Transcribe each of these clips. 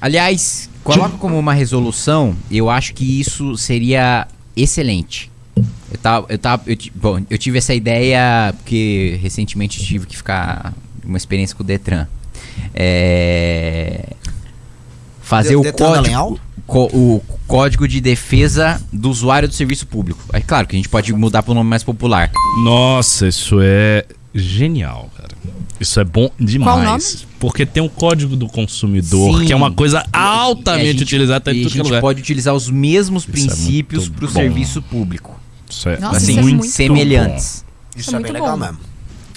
Aliás, coloca como uma resolução, eu acho que isso seria excelente. Eu tava, eu tava, eu, bom, eu tive essa ideia porque recentemente tive que ficar uma experiência com o Detran. É, fazer o código, o código de defesa do usuário do serviço público. É claro que a gente pode mudar para um nome mais popular. Nossa, isso é genial, cara. Isso é bom demais. Porque tem um código do consumidor, Sim. que é uma coisa altamente gente, utilizada em tudo que é lugar. pode utilizar os mesmos isso é princípios é para o serviço público. Isso é Nossa, assim, isso é semelhantes. Bom. Isso, é, é bem legal mesmo.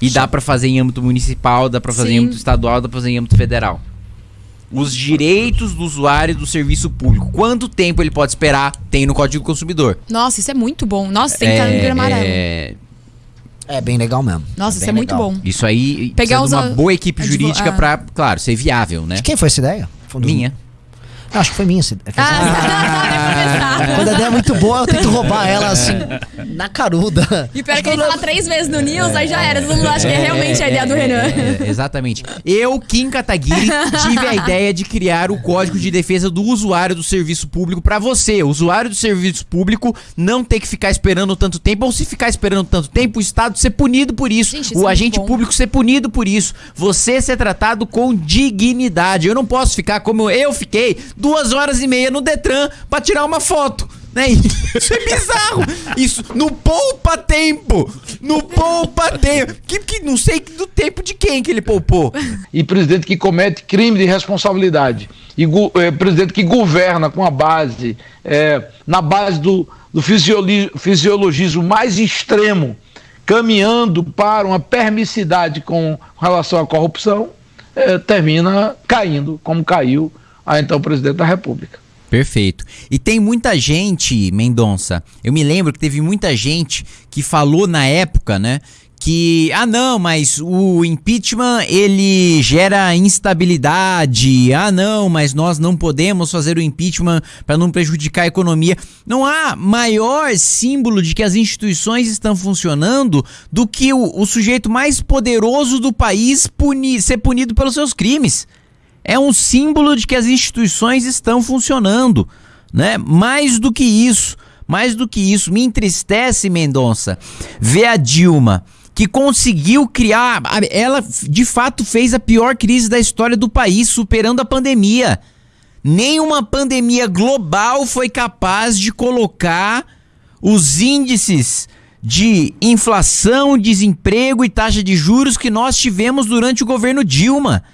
E dá para fazer em âmbito municipal, dá para fazer Sim. em âmbito estadual, dá para fazer em âmbito federal. Os direitos do usuário do serviço público. Quanto tempo ele pode esperar? Tem no Código do Consumidor. Nossa, isso é muito bom. Nossa, tem que estar no livro amarelo. É... É bem legal mesmo. Nossa, é isso é muito bom. Isso aí Pegar uma boa equipe jurídica para, claro, ser viável, né? De quem foi essa ideia? Minha. Acho que foi minha. Assim. Ah, Quando a ideia é muito boa, eu tento roubar ela assim, na caruda. E pior que ele fala três vezes no News, aí já era. Todo mundo acha que é realmente a ideia do Renan. É, exatamente. Eu, Kim Kataguiri, tive a ideia de criar o código de defesa do usuário do serviço público para você, usuário do serviço público, não ter que ficar esperando tanto tempo, ou se ficar esperando tanto tempo, o Estado ser punido por isso, Gente, isso o é agente público ser punido por isso, você ser tratado com dignidade. Eu não posso ficar como eu fiquei duas horas e meia no Detran pra tirar uma foto. Né? Isso é bizarro. Isso no poupa tempo. No poupa tempo. Que, que não sei do tempo de quem que ele poupou. E presidente que comete crime de responsabilidade. E é, presidente que governa com a base, é, na base do, do fisiologismo mais extremo, caminhando para uma permissividade com relação à corrupção, é, termina caindo, como caiu a então presidente da República. Perfeito. E tem muita gente, Mendonça, eu me lembro que teve muita gente que falou na época, né, que ah não, mas o impeachment ele gera instabilidade. Ah não, mas nós não podemos fazer o impeachment para não prejudicar a economia. Não há maior símbolo de que as instituições estão funcionando do que o, o sujeito mais poderoso do país ser punido pelos seus crimes é um símbolo de que as instituições estão funcionando, né? Mais do que isso, mais do que isso, me entristece, Mendonça, ver a Dilma que conseguiu criar, ela de fato fez a pior crise da história do país, superando a pandemia. Nenhuma pandemia global foi capaz de colocar os índices de inflação, desemprego e taxa de juros que nós tivemos durante o governo Dilma.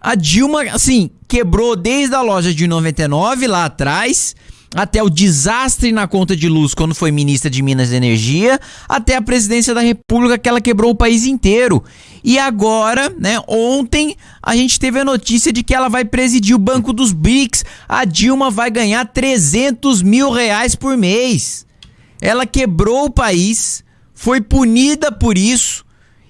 A Dilma, assim, quebrou desde a loja de 99 lá atrás, até o desastre na conta de luz quando foi ministra de Minas e Energia, até a presidência da República que ela quebrou o país inteiro. E agora, né, ontem a gente teve a notícia de que ela vai presidir o Banco dos BRICS. A Dilma vai ganhar 300 mil reais por mês. Ela quebrou o país, foi punida por isso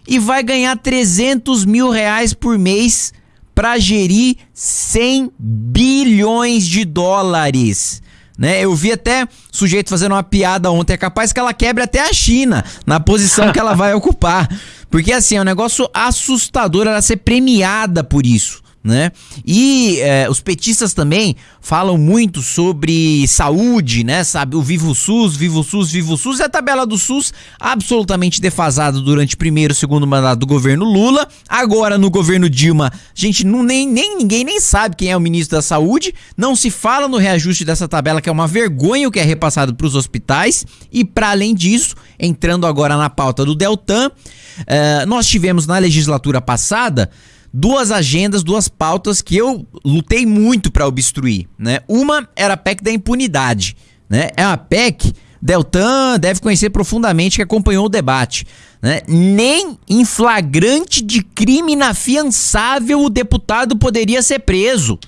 e vai ganhar 300 mil reais por mês para gerir 100 bilhões de dólares. Né? Eu vi até sujeito fazendo uma piada ontem, é capaz que ela quebre até a China na posição que ela vai ocupar. Porque assim, é um negócio assustador ela ser premiada por isso né? E é, os petistas também falam muito sobre saúde, né? Sabe, o Vivo SUS, Vivo SUS, Vivo SUS e a tabela do SUS absolutamente defasada durante o primeiro e segundo mandato do governo Lula. Agora no governo Dilma, gente, não, nem, nem ninguém nem sabe quem é o ministro da Saúde. Não se fala no reajuste dessa tabela que é uma vergonha o que é repassado para os hospitais. E para além disso, entrando agora na pauta do Deltan, uh, nós tivemos na legislatura passada duas agendas, duas pautas que eu lutei muito para obstruir, né? Uma era a PEC da impunidade, né? É uma PEC Deltan deve conhecer profundamente que acompanhou o debate. Né? Nem em flagrante de crime inafiançável o deputado poderia ser preso.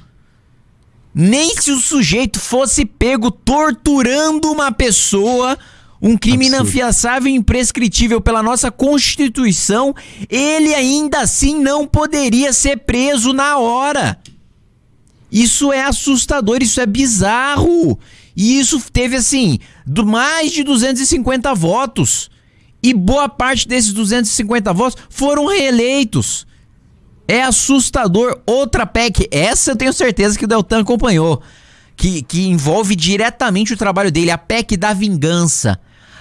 Nem se o sujeito fosse pego torturando uma pessoa um crime Absurdo. inafiançável e imprescritível pela nossa Constituição, ele ainda assim não poderia ser preso na hora. Isso é assustador, isso é bizarro. E isso teve assim, do mais de 250 votos. E boa parte desses 250 votos foram reeleitos. É assustador. Outra PEC, essa eu tenho certeza que o Deltan acompanhou, que, que envolve diretamente o trabalho dele, a PEC da vingança.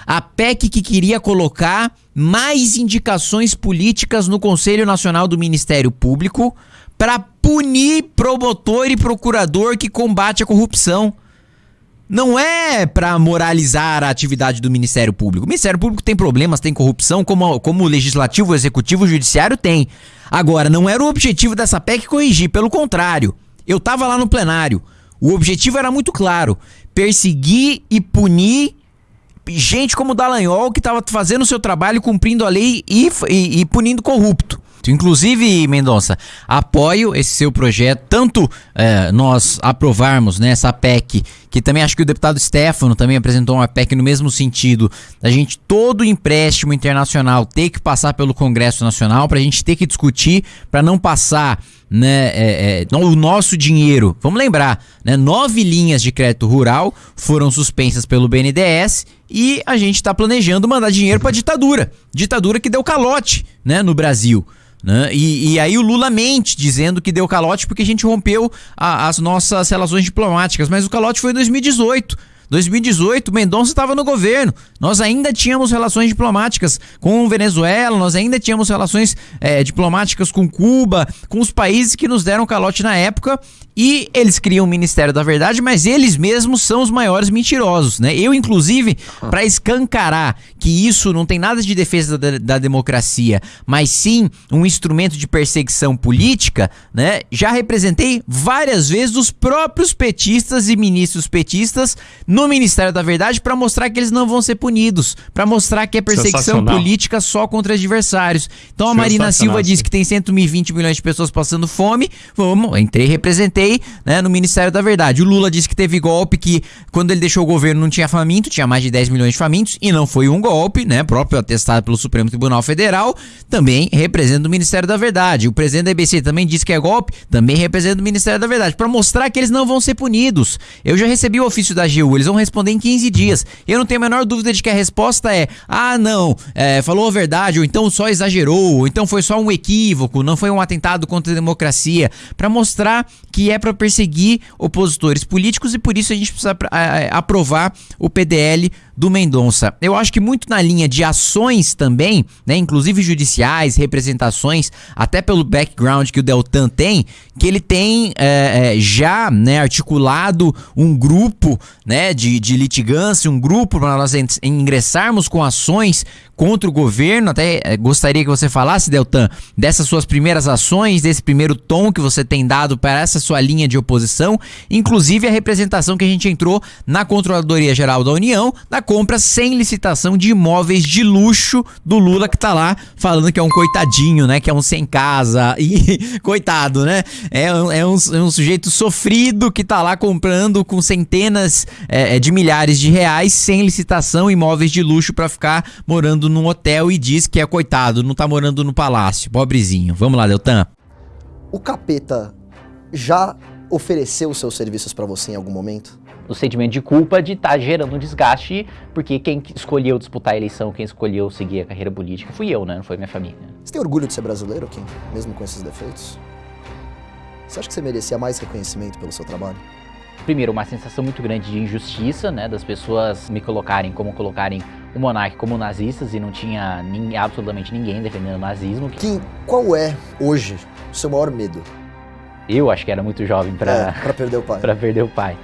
A PEC que queria colocar mais indicações políticas no Conselho Nacional do Ministério Público para punir promotor e procurador que combate a corrupção. Não é para moralizar a atividade do Ministério Público. O Ministério Público tem problemas, tem corrupção, como, como o Legislativo, o Executivo, o Judiciário tem. Agora, não era o objetivo dessa PEC corrigir, pelo contrário. Eu estava lá no plenário. O objetivo era muito claro: perseguir e punir gente como Dallagnol que estava fazendo o seu trabalho, cumprindo a lei e, e, e punindo corrupto. Inclusive, Mendonça, apoio esse seu projeto, tanto é, nós aprovarmos né, essa PEC, que também acho que o deputado Stefano também apresentou uma PEC no mesmo sentido, da gente todo empréstimo internacional ter que passar pelo Congresso Nacional, para a gente ter que discutir, para não passar né, é, é, o nosso dinheiro. Vamos lembrar, né, nove linhas de crédito rural foram suspensas pelo BNDES e a gente está planejando mandar dinheiro para ditadura, ditadura que deu calote, né, no Brasil. Né? E, e, aí o Lula mente dizendo que deu calote porque a gente rompeu a, as nossas relações diplomáticas, mas o calote foi em 2018. 2018, Mendonça estava no governo. Nós ainda tínhamos relações diplomáticas com Venezuela, nós ainda tínhamos relações é, diplomáticas com Cuba, com os países que nos deram calote na época. E eles criam o Ministério da Verdade, mas eles mesmos são os maiores mentirosos, né? Eu, inclusive, para escancarar que isso não tem nada de defesa da, da, democracia, mas sim um instrumento de perseguição política, né? Já representei várias vezes os próprios petistas e ministros petistas no Ministério da Verdade para mostrar que eles não vão ser punidos, para mostrar que é perseguição política só contra adversários. Então a Marina Silva disse que tem 120 milhões de pessoas passando fome. Vamos, entrei, representei né, no Ministério da Verdade. O Lula disse que teve golpe, que quando ele deixou o governo não tinha faminto, tinha mais de 10 milhões de famintos, e não foi um golpe, né? Próprio atestado pelo Supremo Tribunal Federal, também representa o Ministério da Verdade. O presidente da EBC também disse que é golpe, também representa o Ministério da Verdade, para mostrar que eles não vão ser punidos. Eu já recebi o ofício da AGU, eles vão responder em 15 dias. Eu não tenho a menor dúvida de que a resposta é: ah, não, é, falou a verdade, ou então só exagerou, ou então foi só um equívoco, não foi um atentado contra a democracia, para mostrar que é para perseguir opositores políticos e por isso a gente precisa aprovar o PDL do Mendonça. Eu acho que muito na linha de ações também, né, inclusive judiciais, representações, até pelo background que o Deltan tem, que ele tem é, é, já né, articulado um grupo né, de, de litigância, um grupo para nós ingressarmos com ações contra o governo. Até é, gostaria que você falasse, Deltan, dessas suas primeiras ações, desse primeiro tom que você tem dado para essa sua linha de oposição, inclusive a representação que a gente entrou na Controladoria Geral da União, na compra sem licitação de imóveis de luxo do Lula que tá lá falando que é um coitadinho, né? Que é um sem casa. E coitado, né? É, é, um, é um sujeito sofrido que tá lá comprando com centenas é, é, de milhares de reais sem licitação imóveis de luxo para ficar morando num hotel e diz que é coitado, não tá morando no palácio. Pobrezinho. Vamos lá, Deltan. O capeta já ofereceu seus serviços para você em algum momento? O sentimento de culpa de estar tá gerando um desgaste, porque quem escolheu disputar a eleição, quem escolheu seguir a carreira política fui eu, né? Não foi minha família. Você tem orgulho de ser brasileiro, Kim? Mesmo com esses defeitos? Você acha que você merecia mais reconhecimento pelo seu trabalho? Primeiro, uma sensação muito grande de injustiça, né? Das pessoas me colocarem como colocarem o monarca como nazistas e não tinha nem, absolutamente ninguém defendendo o nazismo. Kim, qual é, hoje, o seu maior medo? Eu acho que era muito jovem para é, perder o pai. para perder o pai.